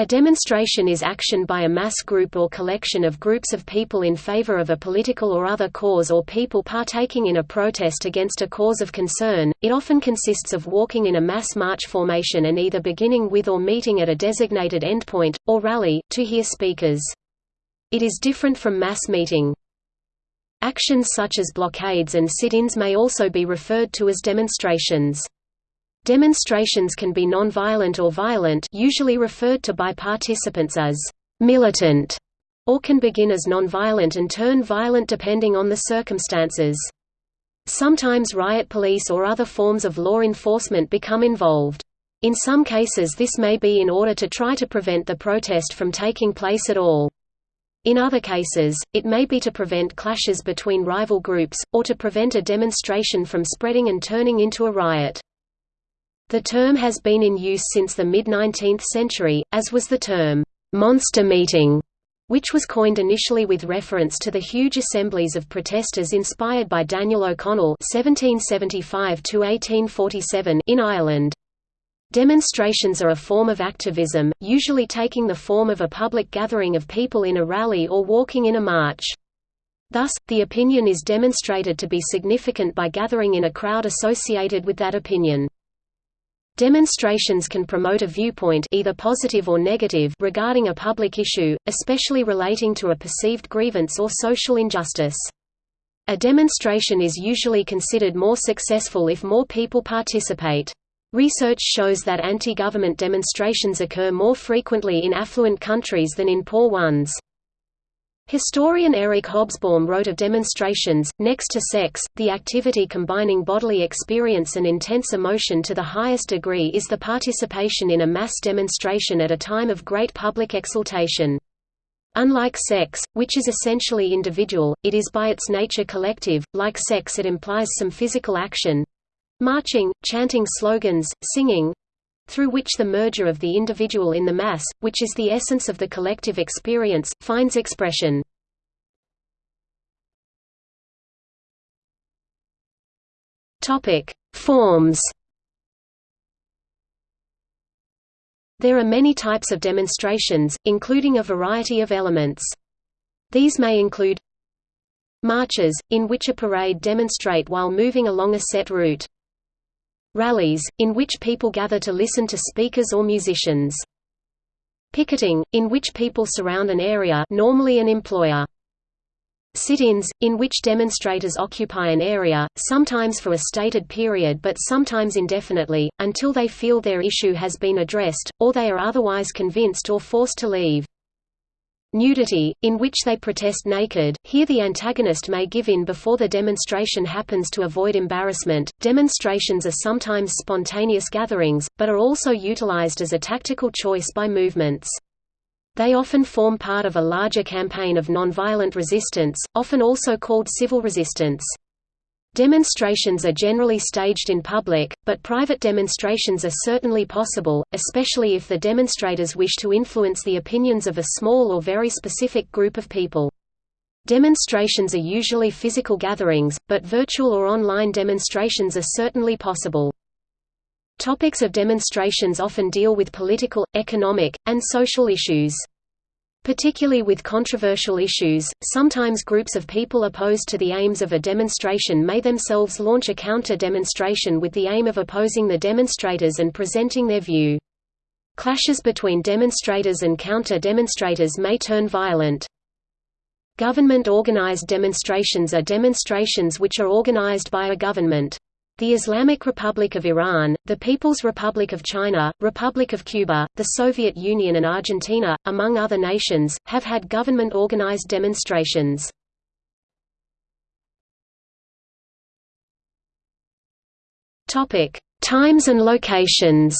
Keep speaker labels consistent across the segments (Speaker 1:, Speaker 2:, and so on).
Speaker 1: A demonstration is action by a mass group or collection of groups of people in favor of a political or other cause or people partaking in a protest against a cause of concern. It often consists of walking in a mass march formation and either beginning with or meeting at a designated endpoint, or rally, to hear speakers. It is different from mass meeting. Actions such as blockades and sit-ins may also be referred to as demonstrations. Demonstrations can be non-violent or violent usually referred to by participants as «militant» or can begin as non-violent and turn violent depending on the circumstances. Sometimes riot police or other forms of law enforcement become involved. In some cases this may be in order to try to prevent the protest from taking place at all. In other cases, it may be to prevent clashes between rival groups, or to prevent a demonstration from spreading and turning into a riot. The term has been in use since the mid-19th century, as was the term, "'monster meeting' which was coined initially with reference to the huge assemblies of protesters inspired by Daniel O'Connell (1775–1847) in Ireland. Demonstrations are a form of activism, usually taking the form of a public gathering of people in a rally or walking in a march. Thus, the opinion is demonstrated to be significant by gathering in a crowd associated with that opinion. Demonstrations can promote a viewpoint either positive or negative regarding a public issue, especially relating to a perceived grievance or social injustice. A demonstration is usually considered more successful if more people participate. Research shows that anti-government demonstrations occur more frequently in affluent countries than in poor ones. Historian Eric Hobsbawm wrote of demonstrations, next to sex, the activity combining bodily experience and intense emotion to the highest degree is the participation in a mass demonstration at a time of great public exultation. Unlike sex, which is essentially individual, it is by its nature collective, like sex it implies some physical action—marching, chanting slogans, singing, through which the merger of the individual in the mass, which is the essence of the collective experience, finds expression. Forms There are many types of demonstrations, including a variety of elements. These may include Marches, in which a parade demonstrate while moving along a set route. Rallies, in which people gather to listen to speakers or musicians. Picketing, in which people surround an area normally an employer. Sit-ins, in which demonstrators occupy an area, sometimes for a stated period but sometimes indefinitely, until they feel their issue has been addressed, or they are otherwise convinced or forced to leave. Nudity, in which they protest naked, here the antagonist may give in before the demonstration happens to avoid embarrassment. Demonstrations are sometimes spontaneous gatherings, but are also utilized as a tactical choice by movements. They often form part of a larger campaign of nonviolent resistance, often also called civil resistance. Demonstrations are generally staged in public, but private demonstrations are certainly possible, especially if the demonstrators wish to influence the opinions of a small or very specific group of people. Demonstrations are usually physical gatherings, but virtual or online demonstrations are certainly possible. Topics of demonstrations often deal with political, economic, and social issues. Particularly with controversial issues, sometimes groups of people opposed to the aims of a demonstration may themselves launch a counter-demonstration with the aim of opposing the demonstrators and presenting their view. Clashes between demonstrators and counter-demonstrators may turn violent. Government-organized demonstrations are demonstrations which are organized by a government. The Islamic Republic of Iran, the People's Republic of China, Republic of Cuba, the Soviet Union and Argentina, among other nations, have had government-organized demonstrations. Times and locations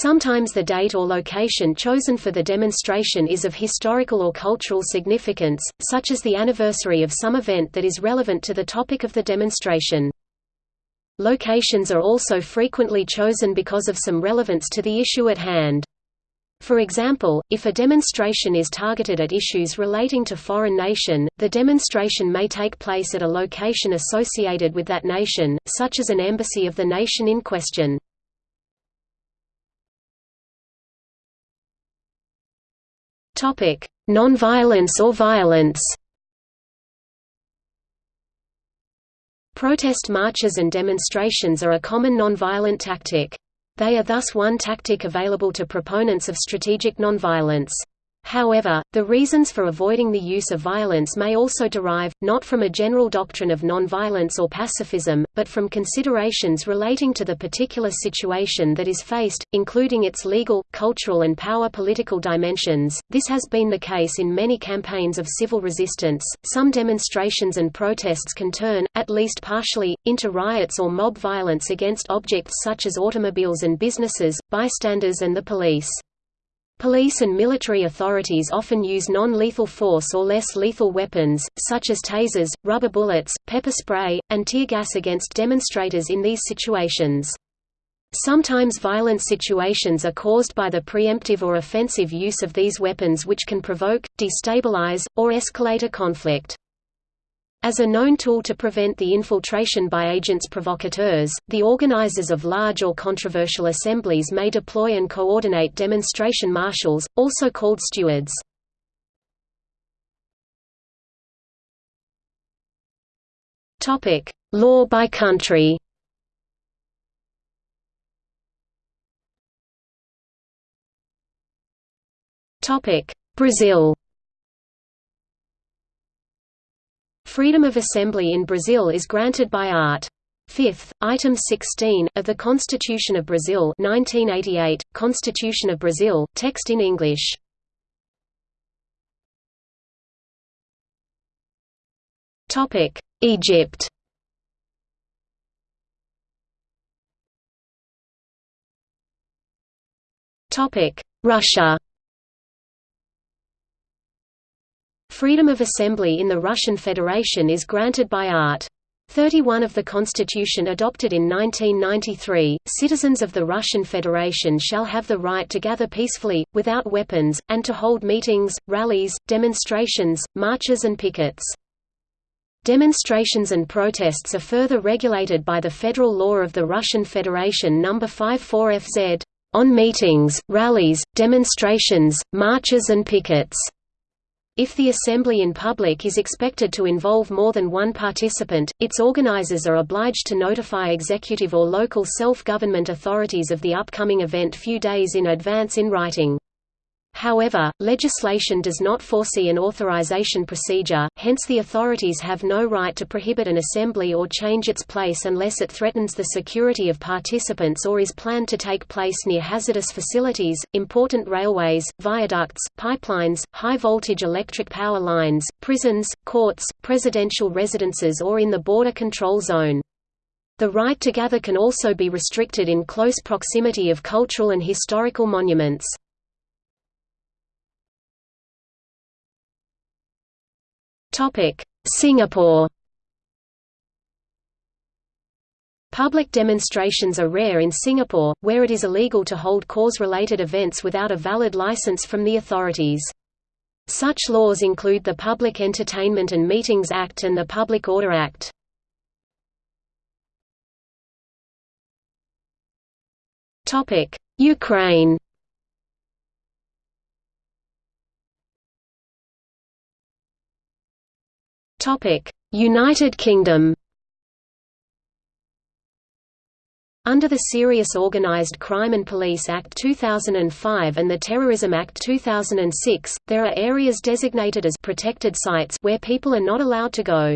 Speaker 1: Sometimes the date or location chosen for the demonstration is of historical or cultural significance, such as the anniversary of some event that is relevant to the topic of the demonstration. Locations are also frequently chosen because of some relevance to the issue at hand. For example, if a demonstration is targeted at issues relating to foreign nation, the demonstration may take place at a location associated with that nation, such as an embassy of the nation in question. Nonviolence or violence Protest marches and demonstrations are a common nonviolent tactic. They are thus one tactic available to proponents of strategic nonviolence. However, the reasons for avoiding the use of violence may also derive, not from a general doctrine of nonviolence or pacifism, but from considerations relating to the particular situation that is faced, including its legal, cultural and power political dimensions. This has been the case in many campaigns of civil resistance. Some demonstrations and protests can turn, at least partially, into riots or mob violence against objects such as automobiles and businesses, bystanders and the police. Police and military authorities often use non-lethal force or less lethal weapons, such as tasers, rubber bullets, pepper spray, and tear gas against demonstrators in these situations. Sometimes violent situations are caused by the preemptive or offensive use of these weapons which can provoke, destabilize, or escalate a conflict. As a known tool to prevent the infiltration by agents provocateurs, the organizers of large or controversial assemblies may deploy and coordinate demonstration marshals, also called stewards. Law by country Brazil Freedom of assembly in Brazil is granted by Art. 5th, Item 16, of the Constitution of Brazil 1988, Constitution of Brazil, text in English. Egypt Russia Freedom of assembly in the Russian Federation is granted by Art. 31 of the Constitution adopted in 1993, citizens of the Russian Federation shall have the right to gather peacefully, without weapons, and to hold meetings, rallies, demonstrations, marches and pickets. Demonstrations and protests are further regulated by the federal law of the Russian Federation No. 54 FZ, on meetings, rallies, demonstrations, marches and pickets. If the assembly in public is expected to involve more than one participant, its organizers are obliged to notify executive or local self-government authorities of the upcoming event few days in advance in writing. However, legislation does not foresee an authorization procedure, hence the authorities have no right to prohibit an assembly or change its place unless it threatens the security of participants or is planned to take place near hazardous facilities, important railways, viaducts, pipelines, high-voltage electric power lines, prisons, courts, presidential residences or in the border control zone. The right to gather can also be restricted in close proximity of cultural and historical monuments. Singapore Public demonstrations are rare in Singapore, where it is illegal to hold cause-related events without a valid license from the authorities. Such laws include the Public Entertainment and Meetings Act and the Public Order Act. Ukraine United Kingdom Under the Serious Organised Crime and Police Act 2005 and the Terrorism Act 2006, there are areas designated as protected sites where people are not allowed to go.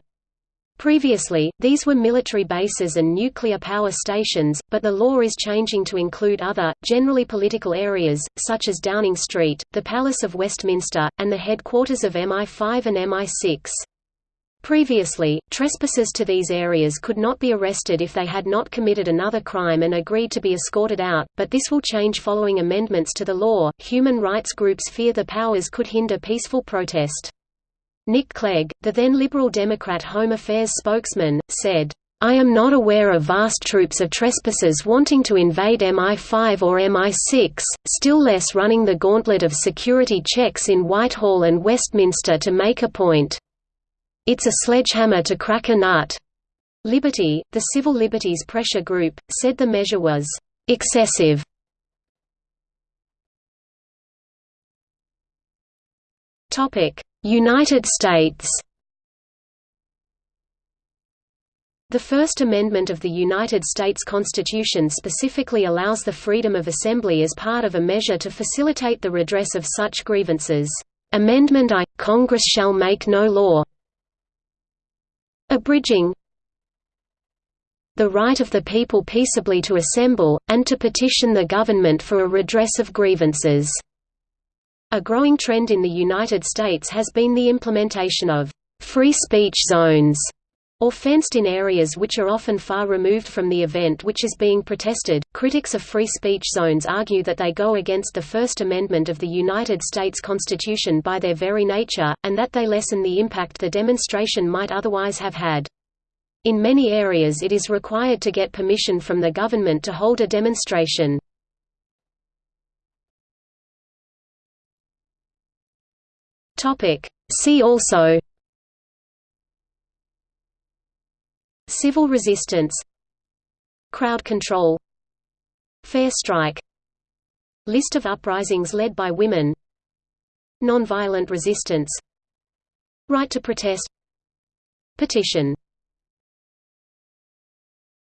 Speaker 1: Previously, these were military bases and nuclear power stations, but the law is changing to include other, generally political areas, such as Downing Street, the Palace of Westminster, and the headquarters of MI5 and MI6. Previously, trespassers to these areas could not be arrested if they had not committed another crime and agreed to be escorted out, but this will change following amendments to the law. Human rights groups fear the powers could hinder peaceful protest. Nick Clegg, the then Liberal Democrat Home Affairs spokesman, said, I am not aware of vast troops of trespassers wanting to invade MI5 or MI6, still less running the gauntlet of security checks in Whitehall and Westminster to make a point. It's a sledgehammer to crack a nut. Liberty, the Civil Liberties Pressure Group, said the measure was excessive United States The First Amendment of the United States Constitution specifically allows the freedom of assembly as part of a measure to facilitate the redress of such grievances. Amendment I – Congress shall make no law abridging the right of the people peaceably to assemble, and to petition the government for a redress of grievances." A growing trend in the United States has been the implementation of «free speech zones» or fenced-in areas which are often far removed from the event which is being protested. Critics of free speech zones argue that they go against the First Amendment of the United States Constitution by their very nature, and that they lessen the impact the demonstration might otherwise have had. In many areas it is required to get permission from the government to hold a demonstration. See also Civil resistance Crowd control Fair strike List of uprisings led by women Nonviolent resistance Right to protest Petition